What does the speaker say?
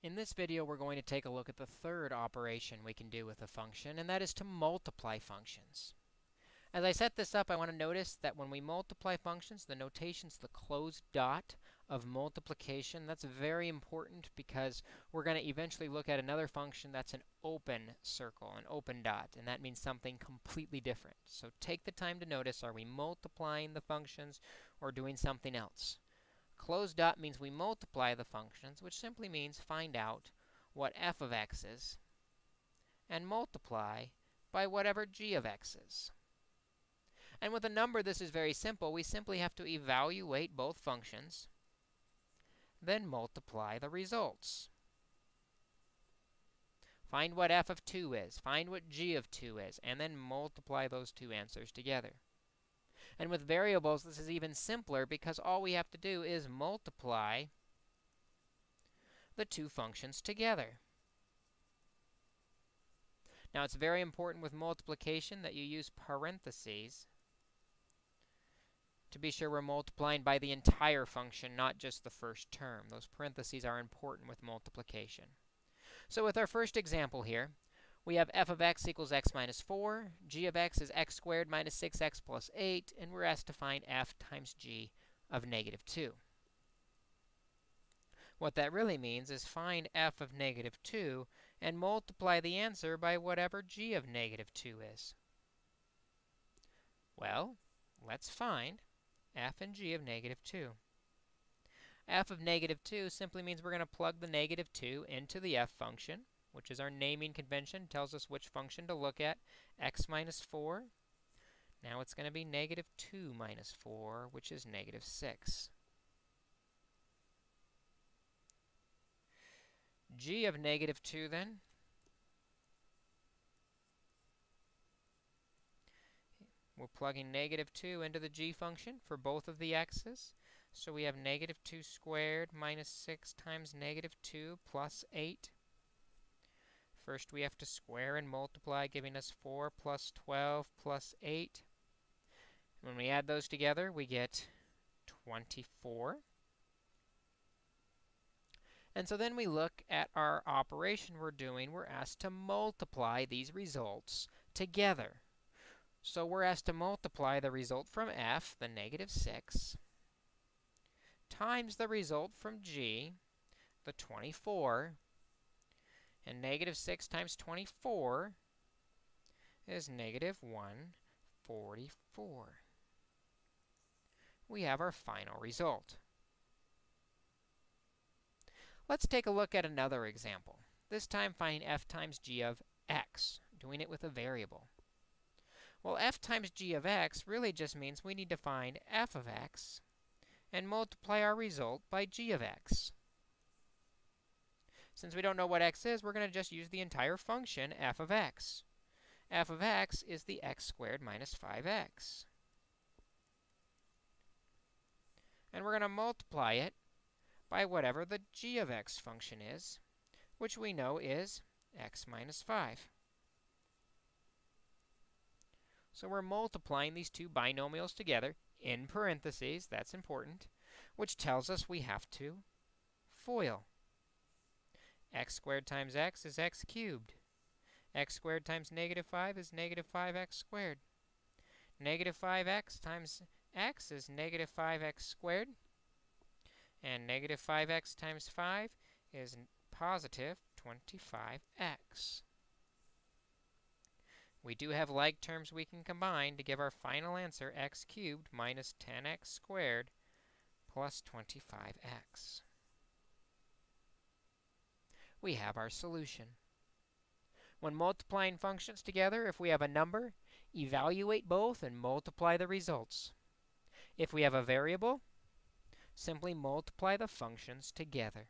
In this video, we're going to take a look at the third operation we can do with a function, and that is to multiply functions. As I set this up, I want to notice that when we multiply functions, the notation's the closed dot of multiplication. That's very important because we're going to eventually look at another function that's an open circle, an open dot, and that means something completely different. So take the time to notice, are we multiplying the functions or doing something else? Closed dot means we multiply the functions, which simply means find out what f of x is and multiply by whatever g of x is. And with a number, this is very simple. We simply have to evaluate both functions, then multiply the results. Find what f of 2 is, find what g of 2 is, and then multiply those two answers together. And with variables, this is even simpler because all we have to do is multiply the two functions together. Now, it's very important with multiplication that you use parentheses to be sure we're multiplying by the entire function, not just the first term. Those parentheses are important with multiplication. So with our first example here, we have f of x equals x minus 4, g of x is x squared minus 6x plus 8, and we're asked to find f times g of negative 2. What that really means is find f of negative 2 and multiply the answer by whatever g of negative 2 is. Well, let's find f and g of negative 2. f of negative 2 simply means we're going to plug the negative 2 into the f function which is our naming convention, tells us which function to look at, x minus 4. Now it's going to be negative 2 minus 4, which is negative 6. g of negative 2, then, we're plugging negative 2 into the g function for both of the x's. So we have negative 2 squared minus 6 times negative 2 plus 8. First, we have to square and multiply, giving us 4 plus 12 plus 8. When we add those together, we get 24. And so then we look at our operation we're doing. We're asked to multiply these results together. So we're asked to multiply the result from f, the negative 6, times the result from g, the 24, and negative 6 times 24 is negative 144. We have our final result. Let's take a look at another example. This time finding f times g of x, doing it with a variable. Well, f times g of x really just means we need to find f of x and multiply our result by g of x. Since we don't know what x is, we're going to just use the entire function f of x. f of x is the x squared minus 5x. And we're going to multiply it by whatever the g of x function is, which we know is x minus 5. So we're multiplying these two binomials together in parentheses, that's important, which tells us we have to FOIL x squared times x is x cubed. x squared times negative 5 is negative 5x squared. Negative 5x times x is negative 5x squared. And negative 5x times 5 is positive 25x. We do have like terms we can combine to give our final answer x cubed minus 10x squared plus 25x we have our solution. When multiplying functions together, if we have a number, evaluate both and multiply the results. If we have a variable, simply multiply the functions together.